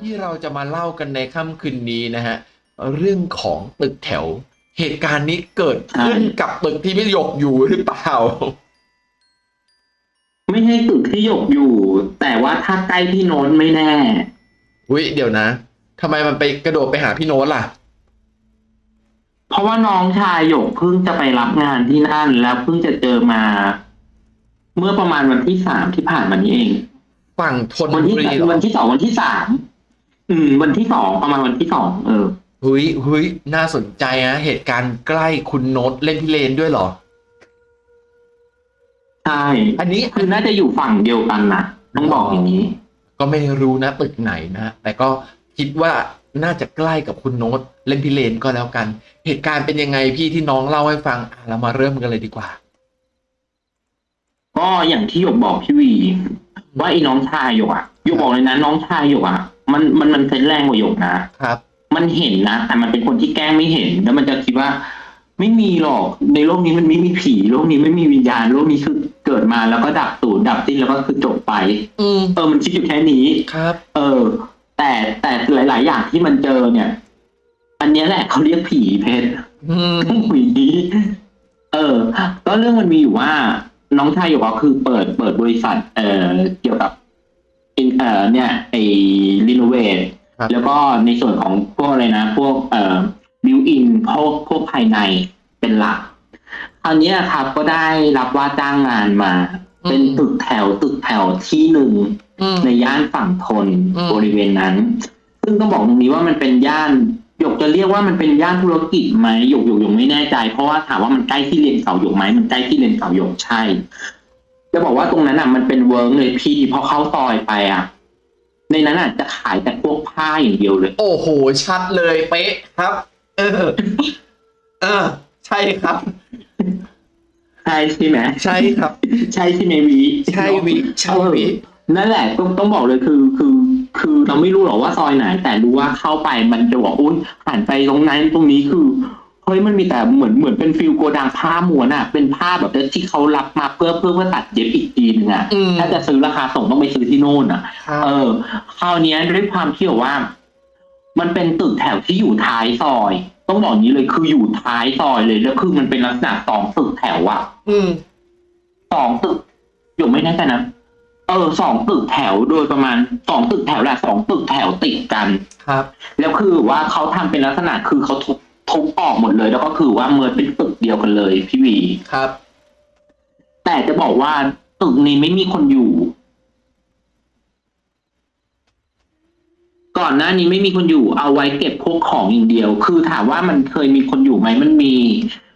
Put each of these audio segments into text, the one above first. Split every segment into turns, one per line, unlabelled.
ที่เราจะมาเล่ากันในค่ำคืนนี้นะฮะ เรื่องของตึกแถว เหตุการณ์นี้เกิดขึ้นกับตึกที่พี่หยกอยู่หรือเปล่า
ไม่ใช่ตึกที่หยกอยู่ แต่ว่าถ้าใกล้พี่โน้นไม่แน่
อุ้ยเดี๋ยวนะทำไมมันไปกระโดดไปหาพี่โน้ตล่ะ
เพราะว่าน้องชายหยกเพิ่งจะไปรับงานที่นั่น แล้วเพิ่งจะเจอมา เมื่อประมาณวันที่สามที่ผ่านมานี้เอง
ฝั่งทน
วัน
บุ
ที่
รีเหรอ
วันที่สองวันที่สาม อืม วันที่สองประมาณวันที่สองเออ
เฮ้ยเฮ้ยน่าสนใจนะเหตุการณ์ใกล้คุณโน้ตเล่นพิเรนด้วยเหรอ
ใช่
อันนี้
คือน่าจะอยู่ฝั่งเดียวกันนะต้องบอกอย่างนี้
ก็ไม่รู้นะตึกไหนนะแต่ก็คิดว่าน่าจะใกล้กับคุณโน้ตเล่นพิเรนก็แล้วกัน เหตุการณ์เป็นยังไงพี่ที่น้องเล่าให้ฟังอะเรามาเริ่มกันเลยดีกว่า
ก็อย่างที่หยกบอกพี่วี ว่าไอ้น้องชายหยกอะหยกบอกเลยนะน้องชายหยกอะ มันมันมันเซนส์แรงกว่าหยกนะ
ครับ
มันเห็นนะแต่มันเป็นคนที่แกล้งไม่เห็น แล้วมันจะคิดว่า ไม่มีหรอกในโลกนี้มันไม่มีผีโลกนี้ไม่มีวิญญาณโลกนี้คือเกิดมาแล้วก็ดับสูญดับสิ้นแล้วก็คือจบไป
อืม
เออมันคิดอยู่แค่นี้
ครับ
เออ แต่แต่หลาย ๆ อย่างที่มันเจอเนี่ย อันเนี้ยแหละเขาเรียกผีเพชร
อืม
ผีเออ ก็เรื่องมันมีอยู่ว่าน้องชายหยกก็คือเปิดเปิดบริษัท เอ่อเกี่ยวกับอิน เอ่อเนี่ยไอ้ renovate
ครับ
แล้วก็ในส่วนของพวกอะไรนะ พวกเอ่อ built-in พวกพวกภายในเป็นหลักคราวเนี้ยครับก็ได้รับว่าจ้างงานมาเป็นตึกแถวตึกแถวที่หนึ่ง
อืม
ในย่านฝั่งธน
อืม
บริเวณนั้น ซึ่งต้องบอกตรงนี้ว่ามันเป็นย่านหยกจะเรียกว่ามันเป็นย่านธุรกิจไหมหยกหยกหยกไม่แน่ใจ เพราะว่าถามว่ามันใกล้ที่เรียนสาวหยกไหมมันใกล้ที่เรียนสาวหยกใช่ จะบอกว่าตรงนั้นอะมันเป็นเวิ้งเลยพี่พอเข้าซอยไปอะ ในนั้นอะจะขายแต่พวกผ้าอย่างเดียวเลย
โอ้โห ชัดเลยเป๊ะครับ เออ เออ ใช่ครับ
ใช่ใช่ไหม
ใช่ครับ
ใช่ใช่ไหมวี
ใช่วิใช่วิ
นั่นแหละต้องต้องบอกเลยคือคือ คือเราไม่รู้หรอกว่าซอยไหน แต่รู้ว่าเข้าไปมันจะบอกอุ้ยหันไปตรงนั้นตรงนี้คือ เฮ้ยมันมีแต่เหมือนเหมือนเป็นฟิลโกดังผ้าม้วนอะเป็นผ้าแบบที่เขารับมาเพื่อเพื่อเพื่อตัดเย็บอีกทีนึงอะ
อืม
ถ้าจะซื้อราคาส่งต้องไปซื้อที่โน่นอะ
ครับ
เออคราวเนี้ยด้วยความที่แบบว่า มันเป็นตึกแถวที่อยู่ท้ายซอย ต้องบอกอย่างนี้เลยคืออยู่ท้ายซอยเลยแล้วคือมันเป็นลักษณะสองตึกแถวอะ
อืม
สองตึกอยู่ไม่แน่ใจนะ เออสองตึกแถวโดยประมาณสองตึกแถวแหละสองตึกแถวติดกัน
ครับ
แล้วคือว่าเขาทำเป็นลักษณะคือเขาทุบ ทุบออกหมดเลย แล้วก็คือว่าเมือเป็นตึกเดียวกันเลย พี่วี
ครับ
แต่จะบอกว่าตึกนี้ไม่มีคนอยู่ ก่อนหน้านี้ไม่มีคนอยู่ เอาไว้เก็บพวกของอย่างเดียว คือถามว่ามันเคยมีคนอยู่ไหมมันมี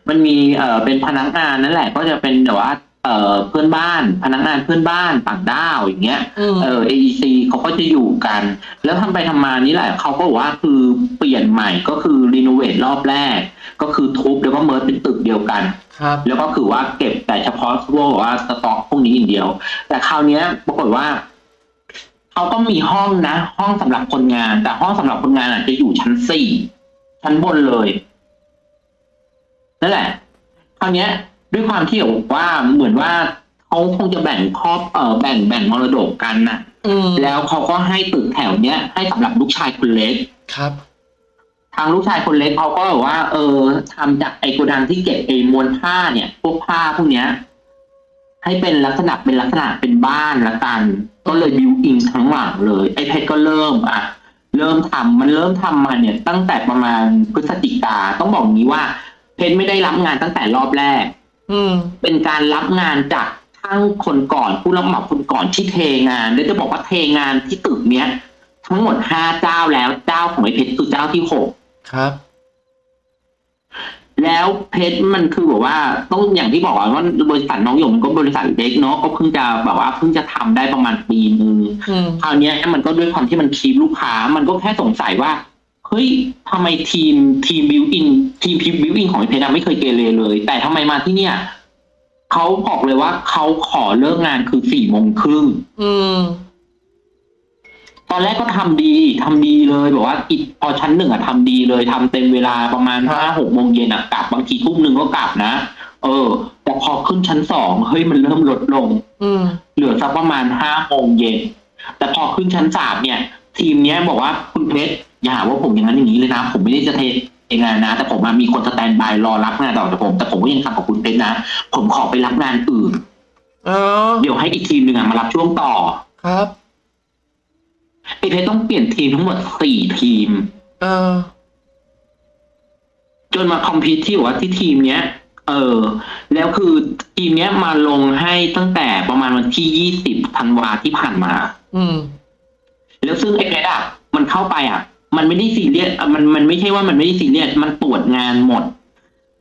มันมีเอ่อเป็นพนักงานนั่นแหละ ก็จะเป็นแบบว่า เอ่อเพื่อนบ้านพนักงานเพื่อนบ้านต่างด้าวอย่างเงี้ย
อืม
เออ AEC เขาก็จะอยู่กัน แล้วทำไปทำมานี่แหละเขาก็บอกว่าคือเปลี่ยนใหม่ก็คือรีโนเวทรอบแรก ก็คือทุบแล้วก็เมิร์จเป็นตึกเดียวกัน
ครับ
แล้วก็คือว่าเก็บแต่เฉพาะพวกว่าสต็อกพวกนี้อย่างเดียว แต่คราวเนี้ยปรากฏว่าเขาก็มีห้องนะ ห้องสำหรับคนงาน แต่ห้องสำหรับคนงานอาจจะอยู่ชั้นสี่ชั้นบนเลยนั่นแหละคราวเนี้ย ด้วยความที่บอกว่าเหมือนว่าเขาคงจะแบ่งครอบเออแบ่งแบ่งมรดกกันน่ะ
อืม
แล้วเขาก็ให้ตึกแถวเนี้ยให้สำหรับลูกชายคนเล็ก
ครับ
ทางลูกชายคนเล็กเขาก็แบบว่า เออทำจากไอ้โกดังที่เก็บไอ้มวลผ้าเนี่ย พวกผ้าพวกเนี้ย ให้เป็นลักษณะเป็นลักษณะเป็นบ้านละกัน ก็เลยบิวอิงทั้งหลังเลยไอ้เพชรก็เริ่มอะเริ่มทำมันเริ่มทำมาเนี่ย ตั้งแต่ประมาณพฤศจิกาต้องบอกอย่างนี้ว่า เพชรไม่ได้รับงานตั้งแต่รอบแรก
อืม
เป็นการรับงานจากช่างคนก่อนผู้รับเหมาคนก่อนที่เทงานแล้วจะบอกว่าเทงานที่ตึกเนี้ย ทั้งหมดห้าเจ้าแล้วเจ้าของไอ้เพชรคือเจ้าที่หก
ครับ
แล้วเพชรมันคือแบบว่าต้องอย่างที่บอกอะว่าบริษัทน้องหยงมันก็บริษัทเล็กเนาะก็เพิ่งจะแบบว่าเพิ่งจะทำได้ประมาณปีนึง
อืม
คราวเนี้ยมันก็ด้วยความที่มัน keep ลูกค้า มันก็แค่สงสัยว่า เฮ้ยทำไมทีมทีม built-in ทีมพิ built-in ของไอ้เพชรอะไม่เคยเกเรเลย แต่ทำไมมาที่เนี่ยเขาบอกเลยว่าเขาขอเลิกงานคือสี่โมงครึ่ง
อืม
ตอนแรกก็ทำดีทำดีเลยแบบว่าอีกพอชั้นหนึ่งอะทำดีเลยทำเต็มเวลาประมาณ
ครับ
ห้าหกโมงเย็นอะกลับบางทีทุ่มหนึ่งก็กลับนะเออ แต่พอขึ้นชั้นสองเฮ้ยมันเริ่มลดลง
อืม
เหลือสักประมาณห้าโมงเย็นแต่พอขึ้นชั้นสามเนี่ย ทีมเนี้ยบอกว่าคุณเพชร อย่าหาว่าผมอย่างนั้นอย่างนี้เลยนะ ผมไม่ได้จะเทงานนะ แต่ผมอะมีคนสแตนบายรอรับงานต่อจากผม แต่ผมก็ยังทำกับคุณเพชรนะ ผมขอไปรับงานอื่น
เออ
เดี๋ยวให้อีกทีมหนึ่งอะมารับช่วงต่อ
ครับ
ไอ้เพชรต้องเปลี่ยนทีมทั้งหมดสี่ทีม
เออ
จนมาคอมพิวที่ว่าที่ทีมเนี้ย เออ แล้วคือทีมเนี้ยมาลงให้ตั้งแต่ประมาณวันที่ยี่สิบธันวาที่ผ่านมา
อืม
แล้วซึ่งไอ้เพชรอะ มันเข้าไปอะ มันไม่ได้ซีเรียสอะมันมันไม่ใช่ว่ามันไม่ได้ซีเรียสมันตรวจงานหมด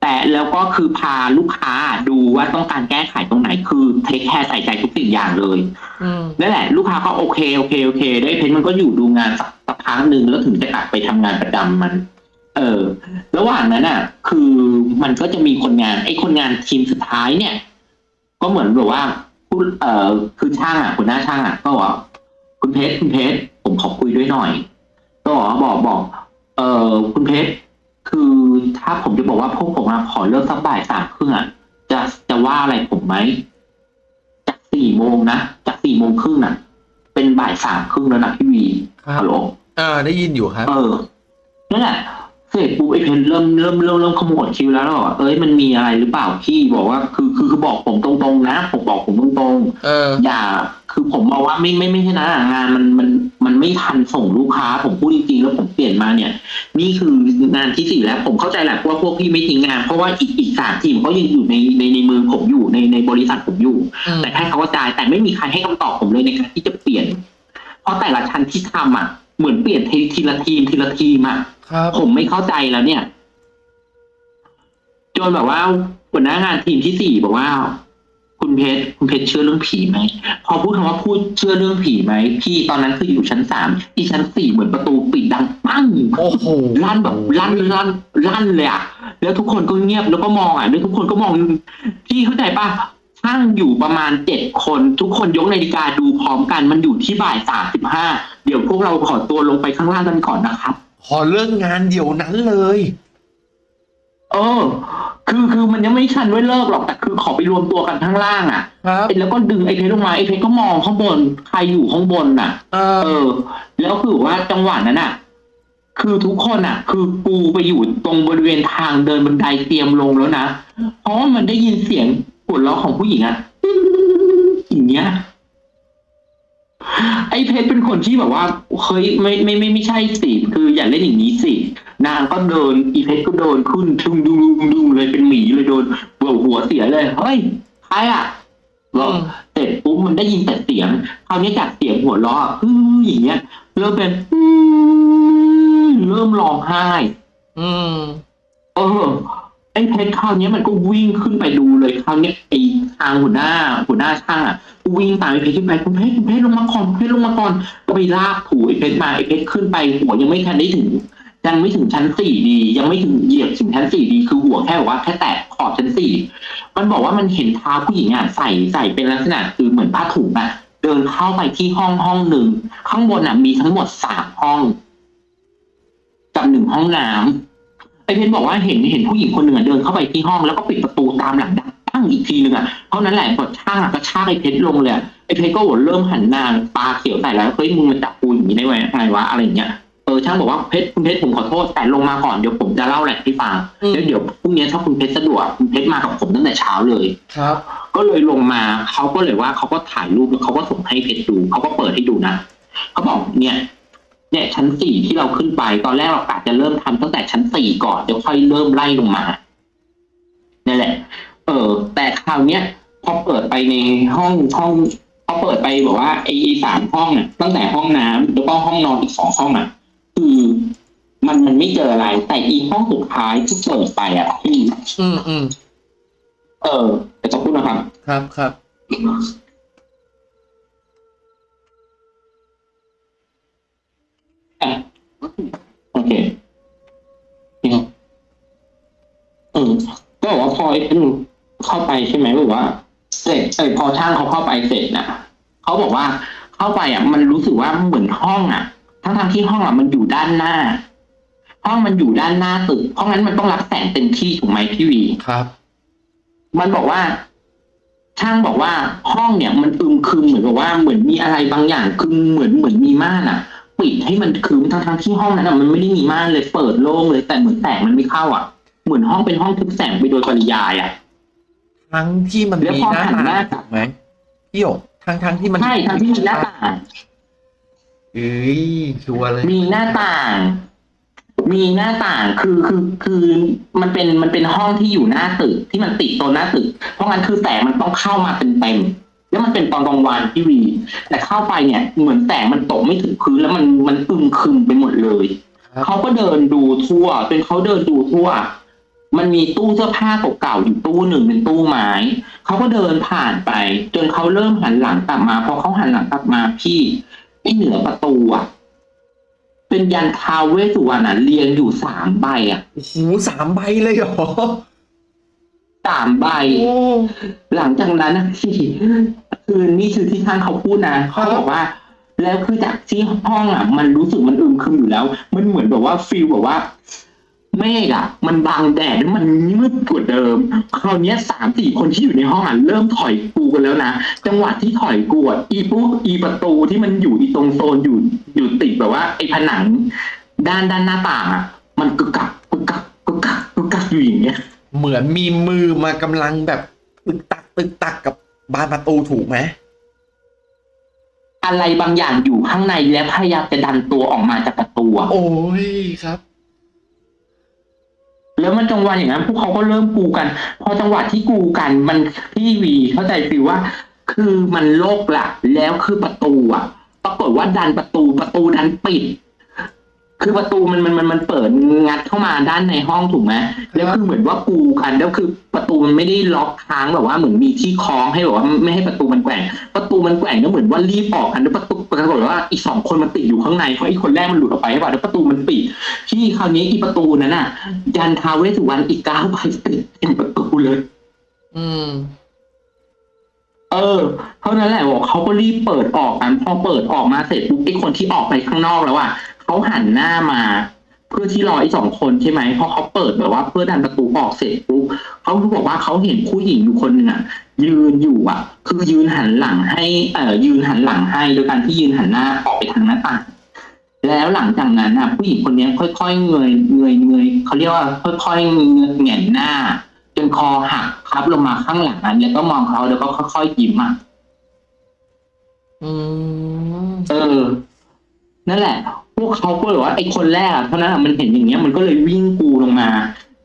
แต่แล้วก็คือพาลูกค้าดูว่าต้องการแก้ไขตรงไหนคือเทคแคร์ใส่ใจทุกสิ่งอย่างเลย
อืม
นั่นแหละ ลูกค้าก็โอเคโอเคโอเค ได้เพชรมันก็อยู่ดูงานสักสักพักหนึ่งแล้วถึงจะกลับไปทำงานประจำมัน เออ ระหว่างนั้นอะ คือมันก็จะมีคนงานไอ้คนงานทีมสุดท้ายเนี่ย ก็เหมือนแบบว่าผู้เอ่อคือช่างอะหัวหน้าช่างอะก็บอกว่าคุณเพชรคุณเพชรผมขอคุยด้วยหน่อย ก็บอกว่าบอกบอก เออคุณเพชรคือถ้าผมจะบอกว่าพวกผมอะขอเลิกสักบ่ายสามครึ่งอะจะจะว่าอะไรผมไหมจากสี่โมงนะจากสี่โมงครึ่งอะ เป็นบ่ายสามครึ่งแล้วนะพี่วี
ครับ
ฮัลโหล
เออได้ยินอยู่ครับ
เออนั่นแหละ เสร็จปุ๊บไอ้เพนเริ่มเริ่มเริ่มเริ่มขมวดคิ้วแล้วแล้วบอกว่าเอ้ยมันมีอะไรหรือเปล่าพี่บอกว่า คือคือคือบอกผมตรงๆนะ ผมบอกผมตรง
เออ
ๆอย่า คือผมมองว่าไม่ไม่ไม่ใช่นะงานมันมันมันไม่ทันส่งลูกค้า ผมพูดจริงๆแล้วผมเปลี่ยนมาเนี่ย นี่คืองานที่สี่แล้วผมเข้าใจแหละว่าพวกพี่ไม่ทิ้งงาน เพราะว่าอีกอีกสามทีมเขายังอยู่ในในในมือผมอยู่ในในบริษัทผมอยู่
อืม
แต่แค่เขากระจายแต่ไม่มีใครให้คำตอบผมเลยในการที่จะเปลี่ยน เพราะแต่ละชั้นที่ทำอะเหมือนเปลี่ยนทีทีละทีมทีละทีมอะ
ครับ
ผมไม่เข้าใจแล้วเนี่ย จนแบบว่าหัวหน้างานทีมที่สี่บอกว่า คุณเพชรคุณเพชรเชื่อเรื่องผีไหมพอพูดคำว่าพูดเชื่อเรื่องผีไหมพี่ตอนนั้นคืออยู่ชั้นสามที่ชั้นสี่เหมือนประตูปิดดังปั้ง
โอ้โห
ลั่นแบบลั่นลั่นลั่นเลยอะแล้วทุกคนก็เงียบแล้วก็มองอะแล้วทุกคนก็มองพี่เข้าใจปะช่างอยู่ประมาณเจ็ดคน ทุกคนยกนาฬิกาดูพร้อมกันมันอยู่ที่บ่ายสามสิบห้าเดี๋ยวพวกเราขอตัวลงไปข้างล่างกันก่อนนะครับ
ขอเลิกงานเดี๋ยวนั้นเลย
เออ คือคือมันยังไม่ชันไว้เลิกหรอกแต่คือขอไปรวมตัวกันข้างล่างอะ
ครับ
แล้วก็ดึงไอ้เพชรลงมาไอ้เพชรก็มองข้างบน ใครอยู่ข้างบนน่ะ
เอ
เอ
อ
อ แล้วคือว่าจังหวะนั้นอะ คือทุกคนอะ คือปูไปอยู่ตรงบริเวณทางเดินบันไดเตรียมลงแล้วนะเพราะว่ามันได้ยินเสียงปวดร้องของผู้หญิงอะอย่างเงี้ย ไอ้เพชรเป็นคนที่แบบว่าเฮ้ยไม่ไม่ไม่ไม่ใช่สิคืออย่าเล่นอย่างนี้สิ นางก็เดินอีเพชรก็เดินขึ้นดุงดุงดุงดุงเลยเป็นหมีเลยโดนเบื่อหัวเสียเลยเฮ้ยใครอะบอก
อืม
เสร็จปุ๊บมันได้ยินแต่เสียงคราวนี้จากเสียงหัวเราะอื้ออย่างเงี้ยเริ่มเป็นอื้อเริ่มร้องไห้
อืม
เออไอ้เพชรคราวนี้มันก็วิ่งขึ้นไปดูเลยคราวนี้ไอ้ ทางหัวหน้าหัวหน้าช่างอะวิ่งตามไอ้เพชรขึ้นไปคุณเพชรคุณเพชรลงมาก่อนเพชรลงมาก่อนก็ไปลากถูไอ้เพชรมาไอ้เพชรขึ้นไปหัวยังไม่ทันได้ถึงยังไม่ถึงชั้นสี่ดี ยังไม่ถึงเหยียบถึงชั้นสี่ดีคือหัวแค่ว่าแค่แตะขอบชั้นสี่มันบอกว่ามันเห็นเท้าผู้หญิงอะใส่ใส่เป็นลักษณะคือเหมือนผ้าถุงอะเดินเข้าไปที่ห้องห้องหนึ่งข้างบนอะมีทั้งหมดสามห้องกับหนึ่งห้องน้ำไอเพชรบอกว่าเห็นเห็นผู้หญิงคนหนึ่งเดินเข้าไปที่ห้องแล้วก็ปิดประตูตามหลังดัง ตั้งอีกทีหนึ่งอะเท่านั้นแหละพอช่างอะก็ชากไอเพชรลงเลยอะไอเพชรก็หัวเริ่มหันหน้าตาเขียวใส่แล้วเฮ้ยมึงมาจับกูอย่างนี้ได้ไงไงวะอะไรอย่างเงี้ยเออช่างบอกว่าเพชรคุณเพชรผมขอโทษแต่ลงมาก่อนเดี๋ยวผมจะเล่าแหละให้ฟัง
อืม
แล้วเดี๋ยวพรุ่งนี้ถ้าคุณเพชรสะดวกคุณเพชรมากับผมตั้งแต่เช้าเลย
ครับ
ก็เลยลงมาเขาก็เลยว่าเขาก็ถ่ายรูปแล้วเขาก็ส่งให้เพชรดูเขาก็เปิดให้ดูนะเขาบอกเนี่ยเนี่ยชั้นสี่ที่เราขึ้นไป ตอนแรกเรากะจะเริ่มทำตั้งแต่ชั้นสี่ก่อนเดี๋ยวค่อยเริ่มไล่ลงมานี่นแหละ เออ แต่คราวเนี้ยพอเปิดไปในห้องห้องพอเปิดไปบอกว่าไอ้สามห้องน่ะตั้งแต่ห้องน้ำแล้วก็ห้องนอนอีกสองห้องอะคือมันมันไม่เจออะไร แต่อีห้องสุดท้ายที่เปิดไปอะที่
อืมอืม
เออแต่จะพูดนะครับ
ครับครับ
อะโอเคเนี่ยอืมก็บอกว่าพอไอ้ เป็นเข้าไปใช่ไหมบอกว่า เสร็จเออพอช่างเขาเข้าไปเสร็จน่ะเขาบอกว่าเข้าไปอะ มันรู้สึกว่าเหมือนห้องอะ ทั้งทางๆที่ห้องอะมันอยู่ด้านหน้า ห้องมันอยู่ด้านหน้าตึก เพราะงั้นมันต้องรับแสงเต็มที่ถูกไหมพี่วี
ครับ
มันบอกว่าช่างบอกว่าห้องเนี่ยมันอึมครึมเหมือนกับว่าเหมือนมีอะไรบางอย่างคือเหมือนเหมือนมีม่านอะ ปิดให้มันคืมทั้งทั้งๆที่ห้องนั้นอะมันไม่ได้มีม่านเลยเปิดโล่งเลยแต่เหมือนแสงมันไม่เข้าอะ เหมือนห้องเป็นห้องทึบแสงไปโดยปริยายอะ
ทั้งที่มัน
แล้ว
มี
พอ
หน้า
หันหน้า
ต่างถูกไหมพี่หยกทั้งทั้งที่มัน
ใช่ทั้งที่มีหน้าต่าง
เอ้ยชัวร์เลย
มีหน้าต่าง มีหน้าต่างคือคือคือมันเป็นมันเป็นห้องที่อยู่หน้าตึกที่มันติดตัวหน้าตึก เพราะงั้นคือแสงมันต้องเข้ามาเต็มเต็มๆแล้วมันเป็นตอนกลางวันที่วี แต่เข้าไปเนี่ย เหมือนแสงมันตกไม่ถึงพื้นแล้วมันมันอึมครึมไปหมดเลย
ครับ
เขาก็เดินดูทั่วจนเขาเดินดูทั่ว มันมีตู้เสื้อผ้าเก่าๆอยู่ตู้หนึ่งเป็นตู้ไม้เขาก็เดินผ่านไป จนเขาเริ่มหันหลังกลับมาพอเขาหันหลังกลับมาพี่ไอ้เหนือประตูอะเป็นยันท้าวเวสสุวรรณอะเรียงอยู่สามใบอะ
โอ้โหสามใบเลยเหรอ
สามใบ
โอ้
หลังจากนั้นนะพี่คือนี่คือที่ท่านเขาพูดนะเขาบอกว่า แล้วคือจากที่ห้องอะ มันรู้สึกมันอึมครึมอยู่แล้ว มันเหมือนแบบว่าฟีลแบบว่า เมฆอะ มันบังแดดแล้วมันมืดกว่าเดิม คราวเนี้ยสามสี่คนที่อยู่ในห้องอะเริ่มถอยกูกันแล้วนะ จังหวะที่ถอยกูอะอีปุ๊อีประตูที่มันอยู่อีตรงโซนอยู่อยู่ติดแบบว่าไอ้ผนัง ด้านด้านหน้าต่างอะ มันกึกกักกึกกักกึกกักกึกกักอยู่อย่างเงี้ย
เหมือนมีมือมากำลังแบบตึกตักตึกตักกับบานประตูถูกไหม
อะไรบางอย่างอยู่ข้างในแล้วพยายามจะดันตัวออกมาจากประตูอะ
โอ้ยครับ
แล้วมันจังหวะอย่างนั้นพวกเขาก็เริ่มกูกัน พอจังหวะที่กูกัน มันพี่วีเข้าใจฟิวว่า คือมันโลกละแล้วคือประตูอะปรากฏว่าดันประตูประตูดันปิด คือประตูมันมันมันมันเปิดงัดเข้ามาด้านในห้องถูกไหมแล้วคือเหมือนว่ากูกันแล้วคือประตูมันไม่ได้ล็อกค้างแบบว่าเหมือนมีที่คล้องให้แบบว่าไม่ให้ประตูมันแกว่งประตูมันแกว่งก็เหมือนว่ารีบออกกันแล้วประตูปรากฏว่าอีกสองคนมันติดอยู่ข้างในเพราะอีกคนแรกมันหลุดออกไปใช่ป่ะแล้วประตูมันปิดที่คราวนี้อีประตูนั้นน่ะ ยันทาวเวสสุวรรณอีกเก้าใบติดเป็นประตูเลย
อืม
เออเท่านั้นแหละบอกเขาก็รีบเปิดออกกันพอเปิดออกมาเสร็จปุ๊บไอ้คนที่ออกไปข้างนอกแล้วอะ เขาหันหน้ามา เพื่อที่รอไอ้สองคนใช่ไหมพอเขาเปิดแบบว่า เพื่อดันประตูออกเสร็จปุ๊บเขาบอกว่าเขาเห็นผู้หญิงอยู่คนหนึ่งอะ ยืนอยู่อะ คือยืนหันหลังให้เอ่อยืนหันหลังให้โดยการที่ยืนหันหน้าออกไปทางหน้าต่างแล้วหลังจากนั้นอะ ผู้หญิงคนนี้ค่อยๆเงยเงยเงยเขาเรียกว่าค่อยๆแหงนหน้าจนคอหักพับลงมาข้างหลังอะแล้วก็มองเขาแล้วก็ค่อยๆยิ้มอะ
อืม
เออ นั่นแหละ พวกเขาก็เลยว่าไอ้คนแรกเท่านั้นอะมันเห็นอย่างเงี้ยมันก็เลยวิ่งกูลงมา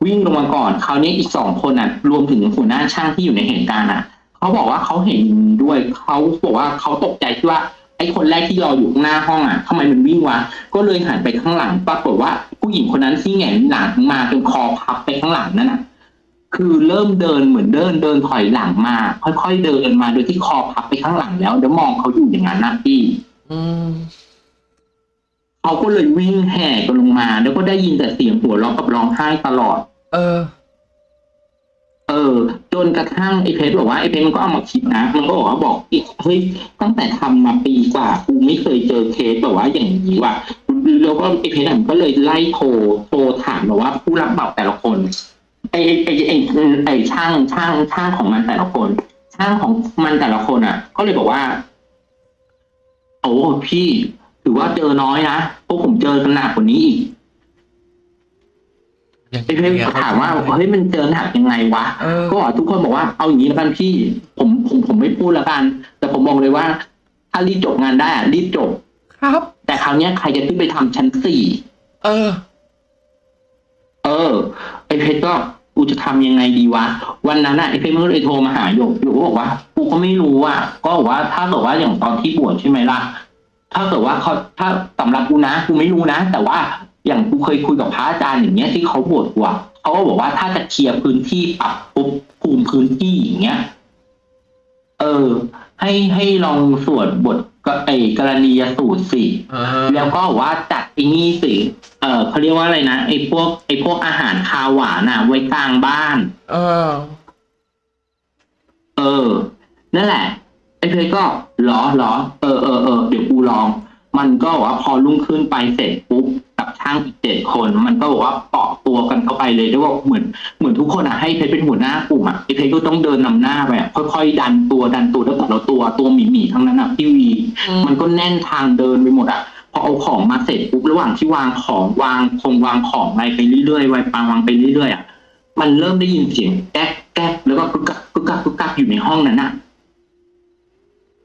วิ่งลงมาก่อนคราวนี้อีกสองคนอะ รวมถึงหัวหน้าช่างที่อยู่ในเหตุการณ์อะเขาบอกว่าเขาเห็นด้วยเขาบอกว่าเขาตกใจที่ว่าไอ้คนแรกที่รออยู่ข้างหน้าห้องอะทำไมมันวิ่งวะ ก็เลยหันไปข้างหลัง ปรากฏว่าผู้หญิงคนนั้นที่แหงนหลังมาจนคอพับไปข้างหลังนั่นน่ะ คือเริ่มเดินเหมือนเดินเดินถอยหลังมา ค่อยๆเดินมาโดยที่คอพับไปข้างหลังแล้วแล้วมองเขาอยู่อย่างนั้นนะพี่
อืม
เขาก็เลยวิ่งแห่กันลงมา แล้วก็ได้ยินแต่เสียงหัวเราะกับร้องไห้ตลอด
เออ
เออ จนกระทั่งไอ้เพชรบอกว่าไอ้เพชรมันก็เอามาคิดนะมันก็บอกว่าบอกอีกเฮ้ยตั้งแต่ทำมาปีกว่ากูไม่เคยเจอเคสแบบว่าอย่างนี้ว่ะแล้วก็ไอ้เพชรอะมันก็เลยไล่โทรโทรถามแบบว่าผู้รับเหมาแต่ละคนไอ้ไอ้ไอ้ไอ้ไอ้ช่างช่างช่างของมันแต่ละคน ช่างของมันแต่ละคนอะ ก็เลยบอกว่าโอ้พี่ ถือว่าเจอน้อยนะพวกผมเจอกันหนักกว่านี้อีก
อย่าง
ไอ้เพชรก็ถามว่าเฮ้ยมันเจอหนักยังไงวะ
เออ
ก็บอกทุกคนบอกว่าเอาอย่างนี้แล้วกันพี่ผมผมผมไม่พูดแล้วกัน แต่ผมบอกเลยว่า ถ้ารีบจบงานได้อะรีบจบ
ครับ
แต่คราวเนี้ยใครจะขึ้นไปทำชั้นสี่
เออ
เออ ไอ้เพชรก็กูจะทำยังไงดีวะ วันนั้นอะไอ้เพชรมันก็เลยโทรมาหาโยกโยกก็บอกว่ากูก็ไม่รู้อะก็บอกว่าถ้าเกิดว่าอย่างตอนที่บวชใช่ไหมล่ะ ถ้าเกิดว่าเขาถ้าสำหรับกูนะกูไม่รู้นะ แต่ว่าอย่างกูเคยคุยกับพระอาจารย์อย่างเงี้ยที่เขาบวชกูอะเขาก็บอกว่าถ้าจะเคลียร์พื้นที่ปรับปุ๊บภูมิพื้นที่อย่างเงี้ย เออ ให้ให้ลองสวดบทก็ไอ้กรณียสูตรสิ
เออ
แล้วก็บอกว่าจัดไอ้นี่สิเออเขาเรียกว่าอะไรนะไอ้พวกไอ้พวกอาหารคาวหวานอะ ไว้กลางบ้าน
เออ
เออ นั่นแหละ ไอ้เพชรก็หรอหรอเออเออเออเดี๋ยวกูลอง มันก็ว่าพอรุ่งขึ้นไปเสร็จปุ๊บกับช่างอีกเจ็ดคน มันก็บอกว่าเปาะตัวกันเข้าไปเลยแล้วบอกเหมือนเหมือนทุกคนอะให้เพชรเป็นหัวหน้ากลุ่มอะไอ้เพชรก็ต้องเดินนำหน้าไปค่อยๆดันตัวดันตัวแล้วแต่ละตัวตัวหมีๆทั้งนั้นอะพี่วี มันก็แน่นทางเดินไปหมดอะพอเอาของมาเสร็จปุ๊บระหว่างที่วางของวางคงวางของอะไรไปเรื่อยๆวางปางวางไปเรื่อยๆอะมันเริ่มได้ยินเสียงแก๊กแก๊กแล้วก็กึกกักกึกกักกึกกักอยู่ในห้องนั้นน่ะ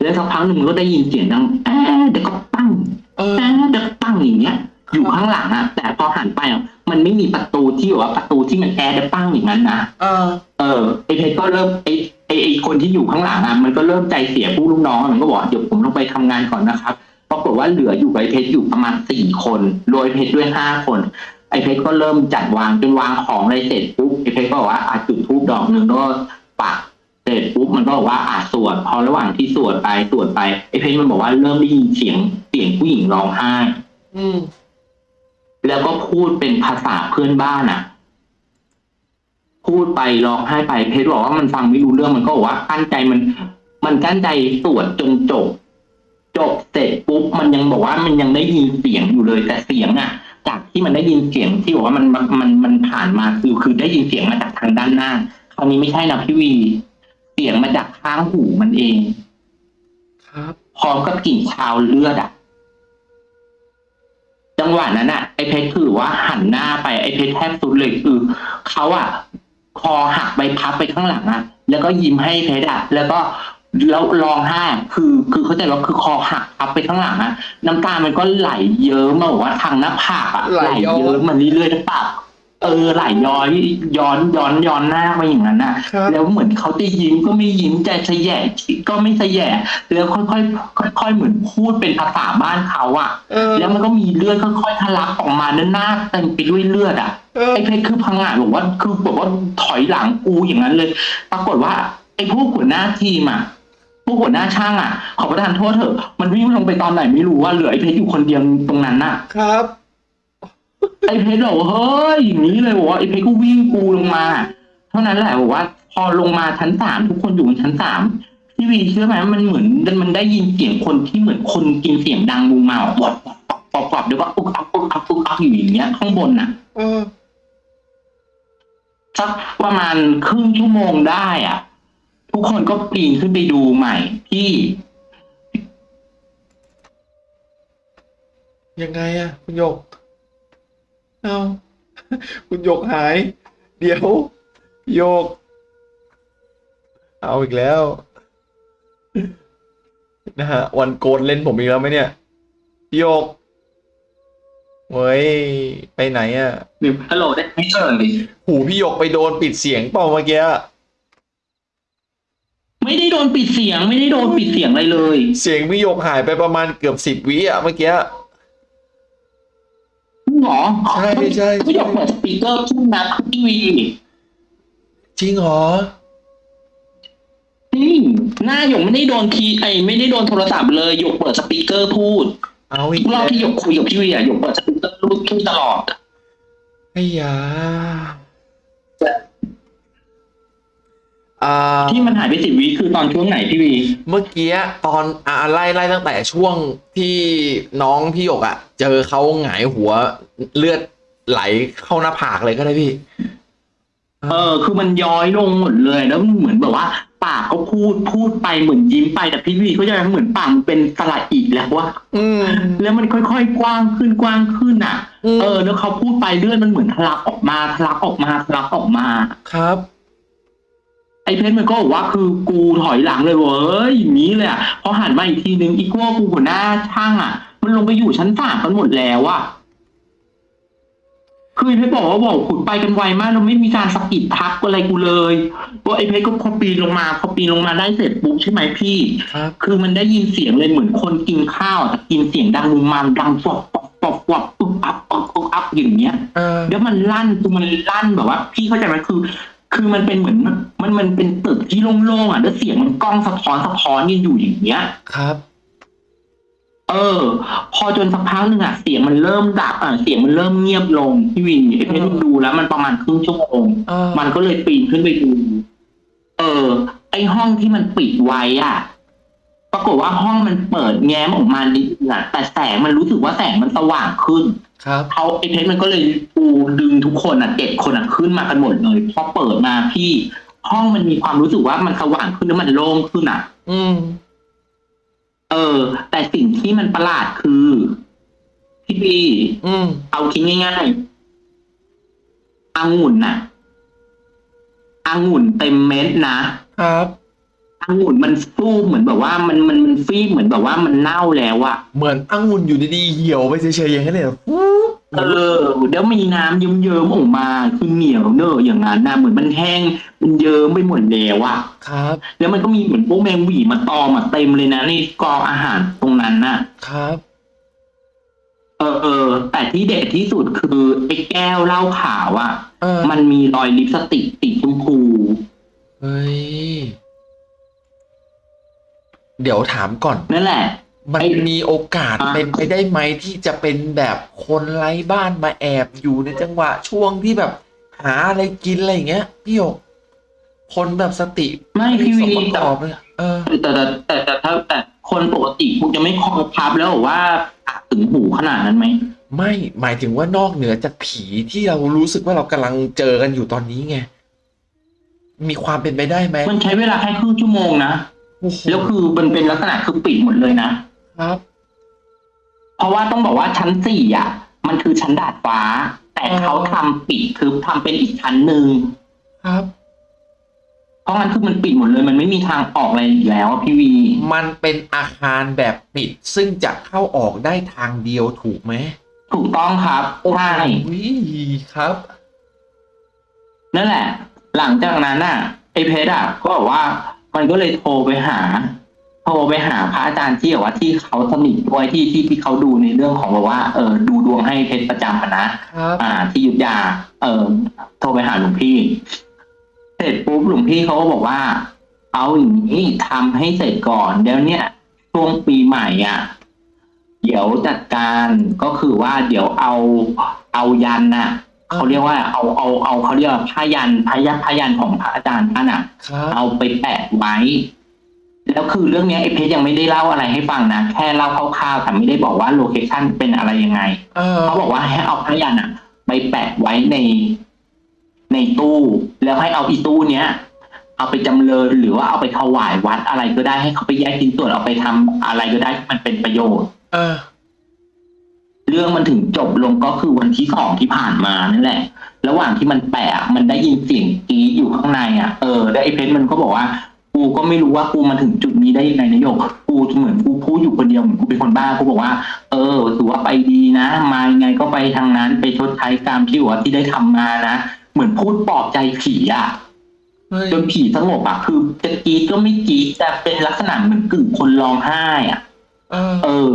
แล้วสักพักหนึ่งมันก็ได้ยินเสียงดังแอ๊ะเดี๋ยวก็ปั้ง
เออ
แอ๊ะเดี๋ยวก็ปั้งอย่างเงี้ย อยู่ข้างหลังอะแต่พอหันไปอะมันไม่มีประตูที่แบบว่าประตูที่มันแอร์เดี๋ยวปั้งอย่างนั้นนะ
เออ
เออไอเพชรก็เริ่มไอไอไอคนที่อยู่ข้างหลังอะมันก็เริ่มใจเสียผู้ลูกน้องอะมันก็บอกเดี๋ยวผมต้องไปทำงานก่อนนะครับปรากฏว่าเหลืออยู่กับไอเพชรอยู่ประมาณสี่คนโดยเพชรด้วยห้าคน ไอเพชรก็เริ่มจัดวางจนวางของอะไรเสร็จปุ๊บไอเพชรก็บอกว่าอาจุดทูบดอกหนึ่งแล้วก็ปัก เสร็จปุ๊บมันก็บอกว่าอาสวด พอระหว่างที่สวดไปสวดไปไอเพชรมันบอกว่าเริ่มได้ยินเสียงเสียงผู้หญิงร้องไห้
อืม
แล้วก็พูดเป็นภาษาเพื่อนบ้านอะ พูดไปร้องไห้ไปเพชรบอกว่ามันฟังไม่รู้เรื่องมันก็บอกว่ากั้นใจมัน มันกั้นใจสวดจนจบจบเสร็จปุ๊บมันยังบอกว่ามันยังได้ยินเสียงอยู่เลยแต่เสียงอะ จากที่มันได้ยินเสียงที่บอกว่ามันมันมันมันผ่านมาคือคือได้ยินเสียงมาจากทางด้านหน้าคราวนี้ไม่ใช่นะพี่วี เสียงมาจากข้างหูมันเอง
ครับ
พร้อมกับกลิ่นคาวเลือดอะ จังหวะนั้นอะ ไอ้เพชรคือว่าหันหน้าไปไอ้เพชรแทบสุดเลยคือเขาอะ คอหักไปพับไปข้างหลังอะ แล้วก็ยิ้มให้เพชรอะ แล้วก็แล้วร้องไห้คือคือเข้าใจว่าคือคอหักพับไปข้างหลังอะน้ำตามันก็ไหลเยิ้มมาบอกว่าทางหน้าผากอะ
ไหลย้อน
เยิ้มมันเรื่อยๆหน้าผาก เออไหลย้อยย้อนย้อนย้อนหน้ามาอย่างนั้นอะ
ครับ
แล้วเหมือนเขาจะยิ้มก็ไม่ยิ้มใจสะแยะก็ไม่สะแยะแล้วค่อยๆค่อยๆเหมือนพูดเป็นภาษาบ้านเขาอะ
เออ
แล้วมันก็มีเลือดค่อยๆทะลักออกมาด้านหน้าเต็มไปด้วยเลือดอะ
เออ
ไอ้เพชรคือพังงะบอกว่าคือบอกว่าถอยหลังกูอย่างนั้นเลย ปรากฏว่าไอ้พวกหัวหน้าทีมอะพวกหัวหน้าช่างอะขอประทานโทษเถอะ มันวิ่งลงไปตอนไหนไม่รู้ว่าเหลือไอ้เพชรอยู่คนเดียวตรงนั้นน่ะ
ครับ
ไอ้เพชรบอกว่าเฮ้ยอย่างนี้เลยบอกว่าไอ้เพชรก็วิ่งกูลงมา เท่านั้นแหละบอกว่า พอลงมาชั้นสามทุกคนอยู่บนชั้นสามพี่วีเชื่อไหมมันเหมือนมันได้ยินเสียงคนที่เหมือนคนกินเสียงดังบูมเมาปอดปอดปอดปอดปอดแล้วก็อุกอักอุกอักอุกอักอยู่อย่างเงี้ย ข้างบนน่ะ
เออ
สักประมาณครึ่งชั่วโมงได้อะ ทุกคนก็ปีนขึ้นไปดูใหม่ที่
ยังไงอะคุณหยก เอา คุณหยกหาย เดี๋ยว โยก เอาอีกแล้ว นะฮะ วันโกนเล่นผมอีกแล้วไหมเนี่ยพี่โยก เว้ย ไปไหนอะ
หรือฮัลโหลได้ไหมเอ่ย
หูพี่หยกไปโดนปิดเสียงเปล่าเมื่อกี้อะ
ไม่ได้โดนปิดเสียง ไม่ได้โดนปิดเสียงอะไรเลย
เสียงพี่หยกหายไปประมาณเกือบสิบวิอะเมื่อกี้
หรอ
ใช่ใช่
ไม่อยากเปิดสปีกเกอร์ขึ้นนะทีวี
จริงเหรอ
นี่หน้าหยกไม่ได้โดนคีย์ไอไม่ได้โดนโทรศัพท์เลยหยกเปิดสปีกเกอร์พูด
เอาอี
ทุ
ก
กร
แล้
อบ
ว
ที่หยกคุยกับพี่วีอะหยกเปิดสปีกเกอร์พูดขึ้นตลอด
ไอ้ยา
ที่มันหายไปสิบวิคือตอนช่วงไหนพี่วี
เมื่อกี้ตอนอ่าไล่ไล่ตั้งแต่ช่วงที่น้องพี่หยกอะ่ะ เจอเขาหงายหัวเลือดไหลเข้าหน้าผากเลยก็ได้พี่
เออ คือมันย้อยลงหมดเลย แล้วมันเหมือนแบบว่า ปากก็พูดพูดไปเหมือนยิ้มไปแต่พี่วีเขาจะเหมือนปากมันเป็นสระอีกแล้วว่า
อืม
แล้วมันค่อยๆกว้างขึ้นกว้างขึ้นอะ
อืม
เออ แล้วเขาพูดไปเลือดมันเหมือนทะลักออกมาทะลักออกมาทะลักออกมา
ครับ
ไอ้เพชรมันก็บอกว่าคือกูถอยหลังเลยเว้ยอย่างนี้เลยอะพอหันมาอีกทีนึงอีกพวกกูหัวหน้าช่างอะ มันลงไปอยู่ชั้นสามกันหมดแล้วอะคือไอ้เพชรบอกว่าบอกขุดไปกันไวมากเราไม่มีการสะกิดทักอะไรกูเลยว่าไอ้เพชรก็พอปีนลงมาพอปีนลงมาได้เสร็จปุ๊บใช่ไหมพี่
ครับ
คือมันได้ยินเสียงเลยเหมือนคนกินข้าวแต่กินเสียงดังมุมมามดังฟอบฟอบฟอบฟอบปุ๊บอัพปุ๊บปุ๊บอัพอย่างเงี้ย
เออ
แล้วมันลั่นคือมันลั่นแบบว่า พี่เข้าใจไหมคือ คือมันเป็นเหมือนมันมันเป็นตึกที่โล่งๆอะแล้วเสียงมันกล้องสะท้อนสะท้อนยืนอยู่อย่างเงี้ย
ครับ
เออ พอจนสักพักหนึ่งอะเสียงมันเริ่มดับอะเสียงมันเริ่มเงียบลงพี่วินไอ้เพชรดูแล้ว มันประมาณครึ่งชั่วโมง
เออ
มันก็เลยปีนขึ้นไปดูเออ ไอห้องที่มันปิดไว้อะ ปรากฏว่าห้องมันเปิดแง้มออกมานิดนึงอะแต่แสงมันรู้สึกว่าแสงมันสว่างขึ้น
ครับ
เขาไอเพชรมันก็เลยปูดึงทุกคนอะเจ็ดคนอะขึ้นมากันหมดเลยพอเปิดมาพี่ห้องมันมีความรู้สึกว่ามันสว่างขึ้นแล้วมันโล่งขึ้นอะ
อืม
เออ แต่สิ่งที่มันประหลาดคือพี่บี
อืม
เอาคิดง่ายๆองุ่นน่ะองุ่นเต็มเม็ดนะครับ องุ่นมันฟูเหมือนแบบว่ามันมันมันฟีบเหมือนแบบว่ามันเน่าแล้วอะ
เหมือนองุ่นอยู่ดีๆเหี่ยวไปเฉยๆอย่างนั้นเลยเหรอฟู๊บ
เออเดี๋ยวมีน้ำเยิ้มๆออกมาคือเหนียวเนอะอย่างนั้นนะเหมือนมันแห้งมันเยิ้มไปหมดแล้วอะ
ครับ
แล้วมันก็มีเหมือนพวกแมงหวีมาตอมอะเต็มเลยนะในกองอาหารตรงนั้นน่ะ
ครับ
เออเออแต่ที่เด็ดที่สุดคือไอ้แก้วเหล้าขาวอะ
เออ
มันมีรอยลิปสติกติดชมพู
เฮ้ย เดี๋ยวถามก่อน
นั่นแหละ
มัน
ไอ้
มีโอกาส
อะ
เป็นไปได้ไหมที่จะเป็นแบบคนไร้บ้านมาแอบอยู่ในจังหวะช่วงที่แบบหาอะไรกินอะไรอย่างเงี้ยพี่หยกคนแบบสติ
ไม่พี่
ส
วี
มประก
แต่
อบเลยเออ
แต่แต่แต่แต่ถ้าแต่คนปกติคงจะไม่คอพับแล้วเหรอว่าปากถึงหูขนาดนั้นไหม
ไม่หมายถึงว่านอกเหนือจากผีที่เรารู้สึกว่าเรากำลังเจอกันอยู่ตอนนี้ไงมีความเป็นไปได้ไหม
มันใช้เวลาแค่ครึ่งชั่วโมงนะ
โอ้โห
แล้วคือมันเป็นลักษณะคือปิดหมดเลยนะ
ครับ
เพราะว่าต้องบอกว่าชั้นสี่อะ มันคือชั้นดาดฟ้า แต่
อ๋อ
เขาทำปิดคือทำเป็นอีกชั้นหนึ่ง
ครับ
เพราะงั้นคือมันปิดหมดเลย มันไม่มีทางออกอะไรอีกแล้วอะพี่วี
มันเป็นอาคารแบบปิด ซึ่งจะเข้าออกได้ทางเดียวถูกไหม
ถูกต้องครับใช่
อุ้ยครับ
นั่นแหละ หลังจากนั้นอะไอ้เพชรอะ ก็บอกว่า มันก็เลยโทรไปหา โทรไปหาพระอาจารย์ที่แบบว่าที่เขาสนิทด้วยที่ที่ที่เขาดูในเรื่องของแบบว่า เออดูดวงให้เพชรประจำอะนะ
ครับ
อ่า ที่อยุทธยา เออโทรไปหาหลวงพี่ เสร็จปุ๊บหลวงพี่เขาก็บอกว่า เอาอย่างนี้ทำให้เสร็จก่อนเดี๋ยวเนี้ยช่วงปีใหม่อะ เดี๋ยวจัดการก็คือว่าเดี๋ยวเอาเอายันน่ะ เขาเรียกว่าเอาเอาเอาเขาเรียกว่าผ้ายันผ้ายันผ้ายันของพระอาจารย์ท่านอะ
ครับ
เอาไปแปะไว้ แล้วคือเรื่องเนี้ยไอ้เพชรยังไม่ได้เล่าอะไรให้ฟังนะแค่เล่าคร่าวๆแต่ไม่ได้บอกว่าโลเคชั่นเป็นอะไรยังไง
เออ
เขาบอกว่าให้เอาผ้ายันอะไปแปะไว้ในในตู้ แล้วให้เอาอีตู้เนี้ย เอาไปจำเริญหรือว่าเอาไปถวายวัดอะไรก็ได้ให้เขาไปแยกชิ้นส่วนเอาไปทำอะไรก็ได้ที่มันเป็นประโยชน์
เออ
เรื่องมันถึงจบลงก็คือวันที่สองที่ผ่านมานั่นแหละ ระหว่างที่มันแปะอะมันได้ยินเสียงกรีดอยู่ข้างในอะเออแล้วไอ้เพชรมันก็บอกว่ากูก็ไม่รู้ว่ากูมาถึงจุดนี้ได้ยังไงนายกกูเหมือนกูพูดอยู่คนเดียวเหมือนกูเป็นคนบ้ากูบอกว่า เออถือว่าไปดีนะ มายังไงก็ไปทางนั้นไปชดใช้กรรมที่ว่าที่ได้ทำมานะเหมือนพูดปลอบใจผีอะ
เฮ้ย
จนผีสงบอะคือจะกรีดก็ไม่กรีดแต่เป็นลักษณะเหมือนกึ่งคนร้องไห้อะ
เออ
เออ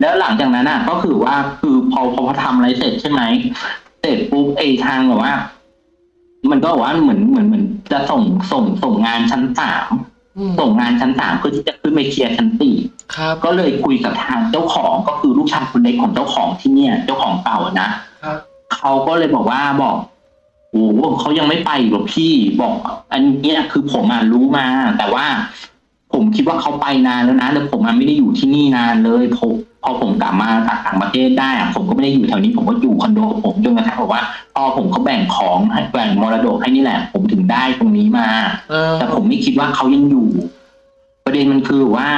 แล้วหลังจากนั้นอะ ก็คือว่าคือพอพอทำอะไรเสร็จใช่ไหมเสร็จปุ๊บไอ้ทางแบบว่า มันก็บอกว่าเหมือนเหมือนเหมือนจะส่งส่งส่งงานชั้นสาม
อืม
ส่งงานชั้นสามเพื่อที่จะขึ้นไปเคลียร์ชั้นสี่
ครับ
ก็เลยคุยกับทางเจ้าของก็คือลูกชายคนเล็กของเจ้าของที่เนี่ย เจ้าของเก่าอะนะ ครับ เขาก็เลยบอกว่าบอกโอ้โหเขายังไม่ไปหรอกพี่บอก อันเนี้ยคือผมอะรู้มา แต่ว่า ผมคิดว่าเขาไปนานแล้วนะแล้วผมอะไม่ได้อยู่ที่นี่นานเลยผม พอผมกลับมาจากต่างประเทศได้อะผมก็ไม่ได้อยู่แถวนี้ผมก็อยู่คอนโดของผมจนกระทั่งบอกว่าพอผมเขาแบ่งของให้แบ่งมรดกให้นี่แหละ ผมถึงได้ตรงนี้มา
เออ
แต่ผมไม่คิดว่าเขายังอยู่ ประเด็นมันคือว่า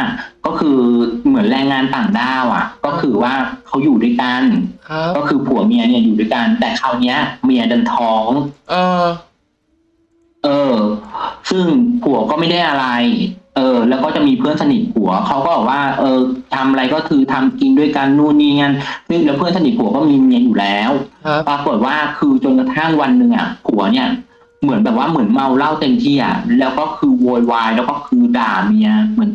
ก็คือเหมือนแรงงานต่างด้าวอะ ก็คือว่าเขาอยู่ด้วยกัน
ครับ
ก็คือผัวเมียเนี่ยอยู่ด้วยกัน แต่คราวเนี้ย เมียดันท้อง
เออ
เออ ซึ่งผัวก็ไม่ได้อะไร เออแล้วก็จะมีเพื่อนสนิทผัวเขาก็บอกว่า เออทำอะไรก็คือทำกินด้วยกันนู่นนี่งั้นซึ่งแล้วเพื่อนสนิทผัวก็มีเมียอยู่แล้ว
ครับ
ปรากฏว่าคือจนกระทั่งวันหนึ่งอะผัวเนี่ย เหมือนแบบว่าเหมือนเมาเหล้าเต็มที่อะแล้วก็คือโวยวายแล้วก็คือด่าเมียเหมือน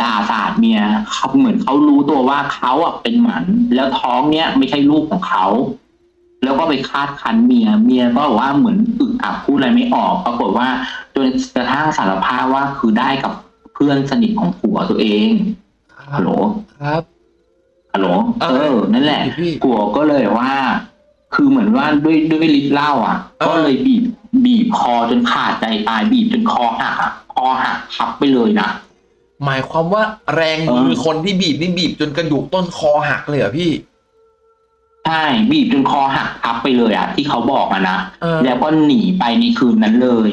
ด่าสาดเมียเขาเหมือนเขารู้ตัวว่าเขาอะเป็นหมัน แล้วท้องเนี้ยไม่ใช่ลูกของเขาแล้วก็ไปคาดคันเมีย เมียก็บอกว่าเหมือนอึกอักพูดอะไรไม่ออก ปรากฏว่าจนกระทั่งสารภาพว่าคือได้กับ เพื่อนสนิทของผัวตัวเอง
ครั
ฮั
บ
ลโหล
ครับ
ฮัลโหล
เอ
เอ
อ
อนั่นแหละ
พี่
ผัวก็เลยว่า คือเหมือนว่าด้วยด้วยฤทธิ์เหล้าอะ
เออ
ก็เลยบีบบีบคอจนขาดใจตายบีบจนคอหักอะคอหักพับไปเลยนะ
หมายความว่าแรงมือคนที่บีบนี่บีบจนกระดูกต้นคอหักเลยเหรอพี่
ใช่บีบจนคอหักพับไปเลยอะที่เขาบอกอะนะ
เออ
แล้วก็หนีไปในคืนนั้นเลย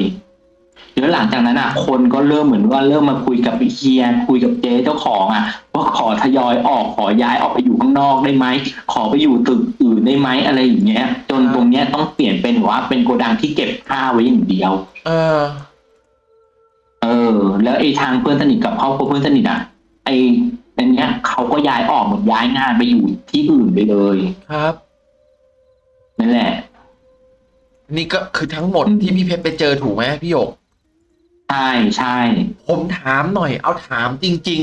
แล้วหลังจากนั้นอะ คนก็เริ่มเหมือนว่าเริ่มมาคุยกับเฮียคุยกับเจ๊เจ้าของอะว่าขอทยอยออกขอย้ายออกไปอยู่ข้างนอกได้ไหมขอไปอยู่ตึกอื่นได้ไหมอะไรอย่างเงี้ย จนตรงเนี้ยต้องเปลี่ยนเป็นว่าเป็นโกดังที่เก็บผ้าไว้อย่างเดียว
เออ
เออ แล้วไอ้ทางเพื่อนสนิทกับครอบครัวเพื่อนสนิทอะ ไอ้อันเนี้ยเขาก็ย้ายออกหมดย้ายงานไปอยู่ที่อื่นไปเลย
ครับ
นั่นแหละ
นี่ก็คือทั้งหมดที่พี่เพชรไปเจอถูกไหมพี่หยก
ใช่ใช่
ผมถามหน่อย เอาถามจริง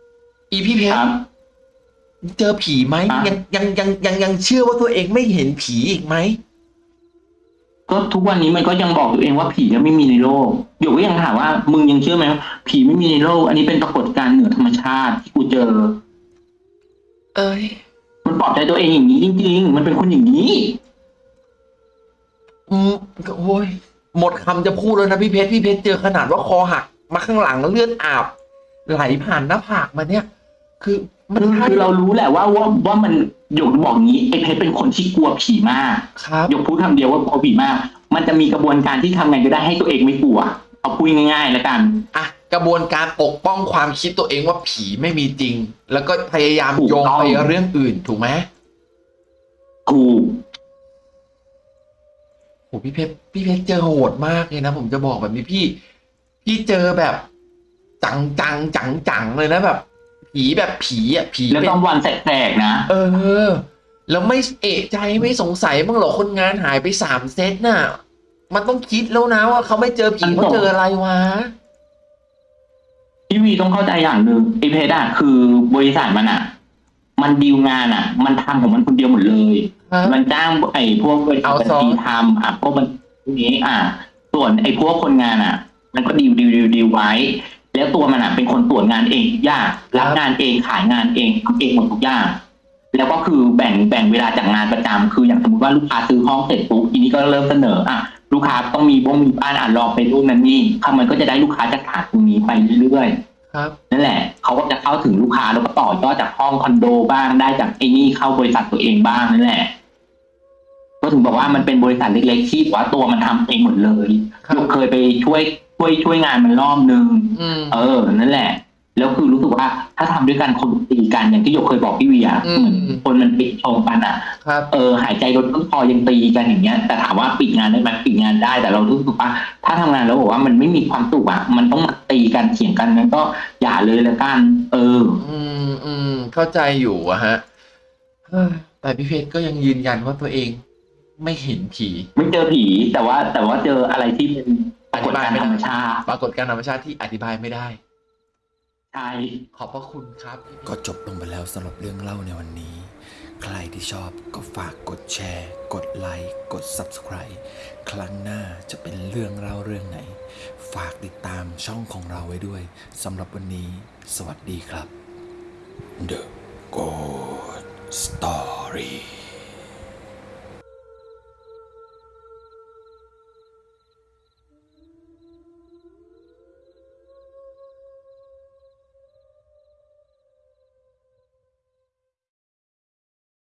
ๆ อีพี่เพช
ค
ร
รับ
เจอผีไหม
อะ
ยังยังยังยังยังเชื่อว่าตัวเองไม่เห็นผีอีกไหม
ก็ทุกวันนี้มันก็ยังบอกตัวเองว่าผีเนี่ยไม่มีในโลกหยกก็ยังถามว่า มึงยังเชื่อไหมว่าผีไม่มีในโลก อันนี้เป็นปรากฏการณ์เหนือธรรมชาติที่กูเจอ
เอ้ย
มันปลอบใจตัวเองอย่างนี้จริงๆมันเป็นคนอย่างนี้
อืมก็โอ้ย หมดคำจะพูดแล้วนะพี่เพชรพี่เพชรเจอขนาดว่าคอหักมาข้างหลังเลือดอาบ ไหลผ่านหน้าผากมาเนี่ย คือมัน
คือ
ใช่
คือเรารู้แหละว่าว่าว่ามันหยกบอกงี้ไอ้เพชรเป็นคนที่กลัวผีมาก
ครับ
หยกพูดคำเดียวว่ากลัวผีมาก มันจะมีกระบวนการที่ทำไงก็ได้ให้ตัวเองไม่กลัวเอาพูดง่ายๆแล้วกัน
อะกระบวนการปกป้องความคิดตัวเองว่าผีไม่มีจริง แล้วก็พยายาม
ถูก
โยง
ต้อง
ไปเรื่องอื่นถูกไหม
ถูก
โหพี่เพชรพี่เพชรเจอโหดมากเลยนะผมจะบอกแบบนี้พี่พี่เจอแบบ จังจังจังจังเลยนะแบบ ผีแบบผีอะผี
แล้ว
เป็น
ต้องวันแสกๆนะ
เออ แล้วไม่เอะใจไม่สงสัยบ้างเหรอคนงานหายไปสามเซตน่ะ มันต้องคิดแล้วนะว่าเขาไม่เจอผี
มัน
เขา
ต้อง
เจออะไรวะ
พี่วีต้องเข้าใจอย่างหนึ่งไอเพชรอะคือบริษัทมันอะ มันดีลงานอะมันทำของมันคนเดียวหมดเลย
ครับ
มันจ้างไอ้พวกบริษัทบัญชีทำอะพวกมันพวกนี้อะ ส่วนไอ้พวกคนงานอะ มันก็ดีลดีลดีลดีลไว้ แล้วตัวมันอะเป็นคนตรวจงานเองทุกอย่างรับงานเองขายงานเองทำเองหมดทุกอย่าง แล้วก็คือแบ่งแบ่งเวลาจากงานประจำคืออย่างสมมติว่าลูกค้าซื้อห้องเสร็จปุ๊บทีนี้ก็เริ่มเสนออะลูกค้าต้องมีบ้งมีบ้านอะลองไปรูปนั้นนี่เขามันก็จะได้ลูกค้าจากฐานตรงนี้ไปเรื่อยๆ
ครับ
นั่นแหละเขาก็จะเข้าถึงลูกค้าแล้วก็ต่อยอดจากห้องคอนโดบ้างได้จากไอ้นี่เข้าบริษัทตัวเองบ้างนั่นแหละ ก็ถึงบอกว่ามันเป็นบริษัทเล็กๆที่ว่าตัวมันทำเองหมดเลย
ครับ
ยกเคยไปช่วยช่วยช่วยงานมันรอบนึง
อืม
เออ นั่นแหละ แล้วคือรู้สึกว่าถ้าทำด้วยกันคนตีกันอย่างที่ยกเคยบอกพี่เวีย
อืม
เหมือนคนมันปิดชงกันอะ
ครับ
เออหายใจลดต้นคอยังตีกันอย่างเงี้ย แต่ถามว่าปิดงานได้ไหมปิดงานได้แต่เรารู้สึกว่า ถ้าทำงานแล้วบอกว่ามันไม่มีความสุขอะมันต้องมาตีกันเถียงกันนั้นก็อย่าเลยละกัน เออ
อืมอืมเข้าใจอยู่อะฮะเฮ้ยแต่พี่เพชรก็ยังยืนยันว่าตัวเอง ไม่เห็นผี
ไม่เจอผีแต่ว่า แต่ว่าเจออะไรที่เป็นปรากฏการณ์ธรรมชาติ
ปรากฏการณ์ธรรมชาติที่อธิบายไม่ได้
ใช่
ขอบพระคุณครับ
ก็จบลงไปแล้วสำหรับเรื่องเล่าในวันนี้ ใครที่ชอบก็ฝากกดแชร์ กดไลค์ กด Subscribe ครั้งหน้าจะเป็นเรื่องเล่าเรื่องไหน ฝากติดตามช่องของเราไว้ด้วยสำหรับวันนี้ สวัสดีครับ The Good Story